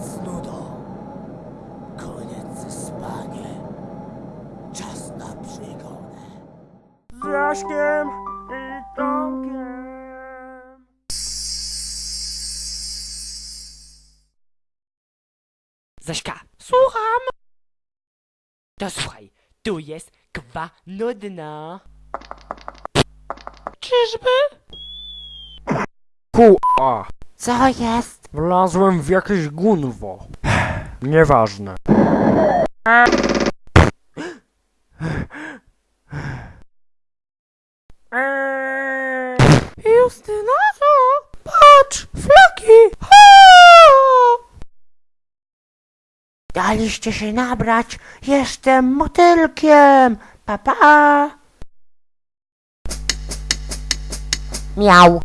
z nudą. Koniec ze spaniem. Czas na przygodę. Z Jaśkiem i Tomkiem. Zaśka, słucham! To słuchaj, tu jest kwa nudna. Czyżby? Ku-a. Co jest? Wlazłem w jakieś gunwo. Nieważne. Justyna, co? Patrz, flaki! Daliście się nabrać, jestem motylkiem! Papa! Pa. Miał.